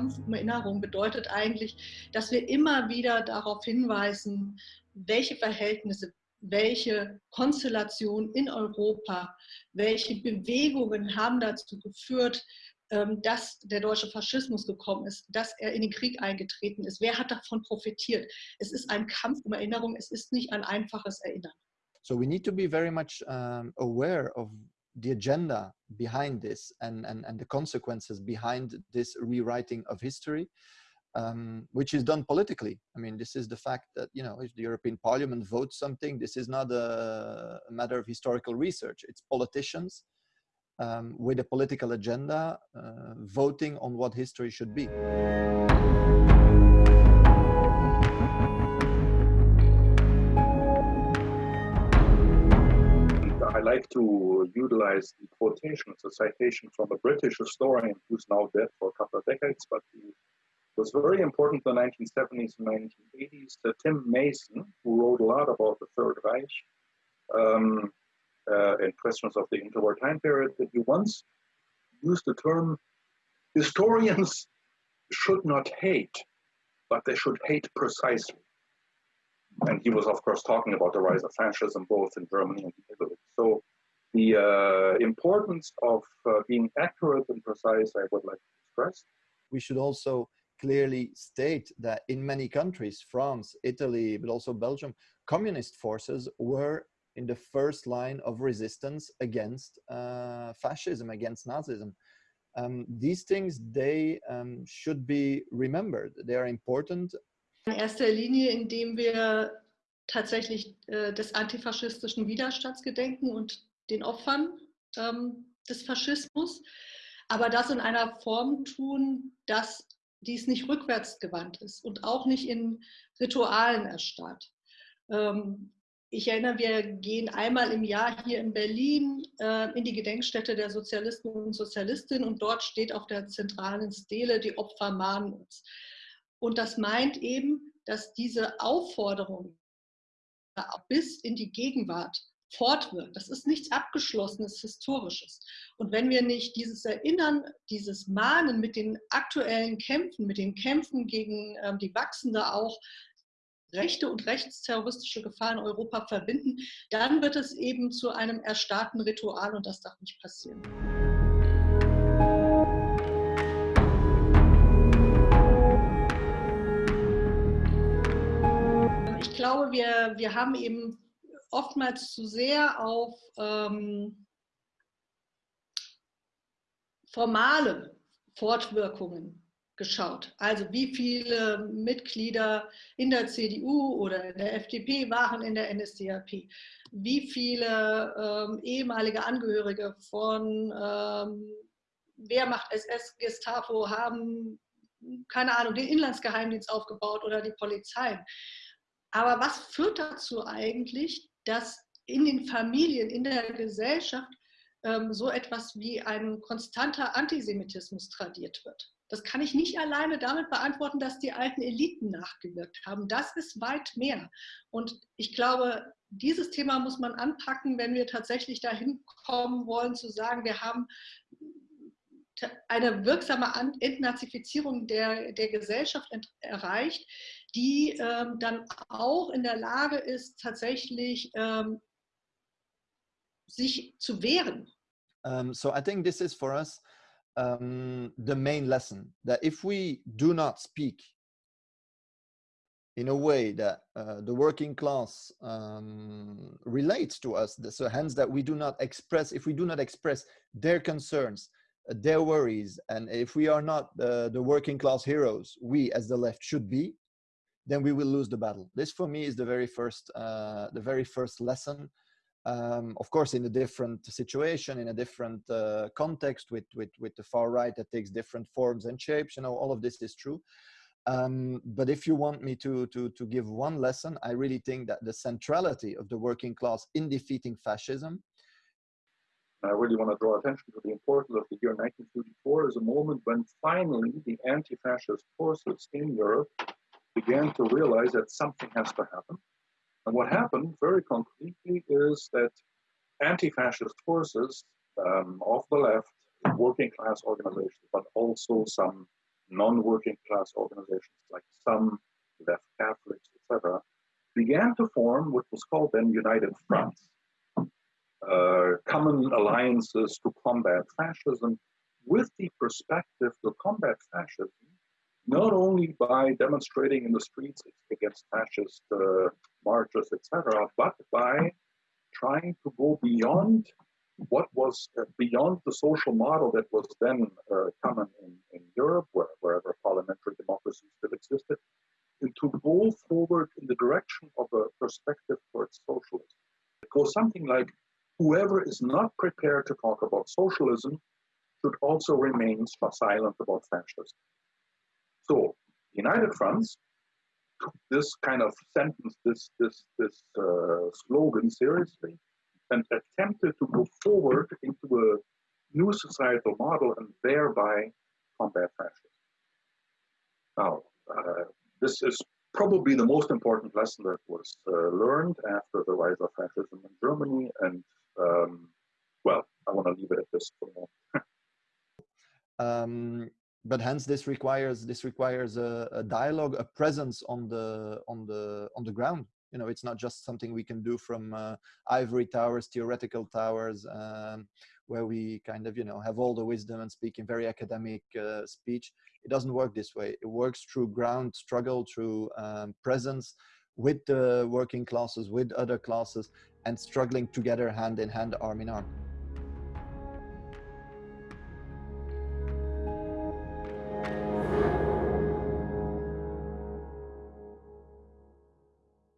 Kampf um Erinnerung bedeutet eigentlich, dass wir immer wieder darauf hinweisen, welche Verhältnisse, welche Konstellationen in Europa, welche Bewegungen haben dazu geführt, ähm, dass der deutsche Faschismus gekommen ist, dass er in den Krieg eingetreten ist. Wer hat davon profitiert? Es ist ein Kampf um Erinnerung, es ist nicht ein einfaches Erinnern. So we need to be very much um, aware of the agenda behind this and, and, and the consequences behind this rewriting of history, um, which is done politically. I mean, this is the fact that, you know, if the European Parliament votes something, this is not a, a matter of historical research. It's politicians um, with a political agenda uh, voting on what history should be. I like to utilize the quotation, a citation from a British historian who's now dead for a couple of decades, but he was very important in the 1970s and 1980s. Uh, Tim Mason, who wrote a lot about the Third Reich um, uh, and questions of the interwar time period, that he once used the term historians should not hate, but they should hate precisely. And he was, of course, talking about the rise of fascism both in Germany and Italy. So the uh, importance of uh, being accurate and precise, I would like to stress. We should also clearly state that in many countries, France, Italy, but also Belgium, communist forces were in the first line of resistance against uh, fascism, against Nazism. Um, these things, they um, should be remembered. They are important in erster Linie, indem wir tatsächlich äh, des antifaschistischen Widerstands gedenken und den Opfern ähm, des Faschismus, aber das in einer Form tun, dass dies nicht rückwärtsgewandt ist und auch nicht in Ritualen erstarrt. Ähm, ich erinnere, wir gehen einmal im Jahr hier in Berlin äh, in die Gedenkstätte der Sozialisten und Sozialistinnen und dort steht auf der zentralen Stele, die Opfer mahnen uns. Und das meint eben, dass diese Aufforderung bis in die Gegenwart fortwirkt. Das ist nichts Abgeschlossenes, Historisches. Und wenn wir nicht dieses Erinnern, dieses Mahnen mit den aktuellen Kämpfen, mit den Kämpfen gegen ähm, die wachsende auch rechte und rechtsterroristische Gefahr in Europa verbinden, dann wird es eben zu einem erstarrten Ritual und das darf nicht passieren. Glaube, wir, wir haben eben oftmals zu sehr auf ähm, formale Fortwirkungen geschaut. Also wie viele Mitglieder in der CDU oder in der FDP waren in der NSDAP? Wie viele ähm, ehemalige Angehörige von ähm, Wehrmacht, SS, Gestapo haben, keine Ahnung, den Inlandsgeheimdienst aufgebaut oder die Polizei? Aber was führt dazu eigentlich, dass in den Familien, in der Gesellschaft ähm, so etwas wie ein konstanter Antisemitismus tradiert wird? Das kann ich nicht alleine damit beantworten, dass die alten Eliten nachgewirkt haben. Das ist weit mehr. Und ich glaube, dieses Thema muss man anpacken, wenn wir tatsächlich dahin kommen wollen, zu sagen, wir haben eine wirksame Entnazifizierung der, der Gesellschaft erreicht, die ähm, dann auch in der Lage ist, tatsächlich ähm, sich zu wehren. Um, so I think this is for us um, the main lesson that if we do not speak in a way that uh, the working class um, relates to us, so hence that we do not express, if we do not express their concerns, their worries, and if we are not uh, the working class heroes, we as the left should be, then we will lose the battle. This for me is the very first, uh, the very first lesson. Um, of course, in a different situation, in a different uh, context with, with, with the far right that takes different forms and shapes, you know, all of this is true. Um, but if you want me to, to, to give one lesson, I really think that the centrality of the working class in defeating fascism I really want to draw attention to the importance of the year 1934 as a moment when finally the anti-fascist forces in Europe began to realize that something has to happen. And what happened very concretely is that anti-fascist forces um, of the left, working class organizations, but also some non-working class organizations like some left Catholics, etc., began to form what was called then United Fronts, uh, common alliances to combat fascism, with the perspective to combat fascism, not only by demonstrating in the streets against fascist uh, marches, etc., but by trying to go beyond what was uh, beyond the social model that was then uh, common in, in Europe, where, wherever parliamentary democracy still existed, and to go forward in the direction of a perspective towards socialism. It goes something like whoever is not prepared to talk about socialism should also remain silent about fascism. So, United Fronts took this kind of sentence, this this this uh, slogan seriously, and attempted to go forward into a new societal model and thereby combat fascism. Now, uh, this is probably the most important lesson that was uh, learned after the rise of fascism in Germany. And um, well, I want to leave it at this for now. um, but hence, this requires this requires a, a, dialogue, a presence on the on the on the ground. You know, it's not just something we can do from uh, ivory towers, theoretical towers, um, where we kind of you know have all the wisdom and speak in very academic uh, speech it doesn't work this way. It works through ground struggle, through um, presence with the working classes, with other classes, and struggling together hand in hand, arm in arm.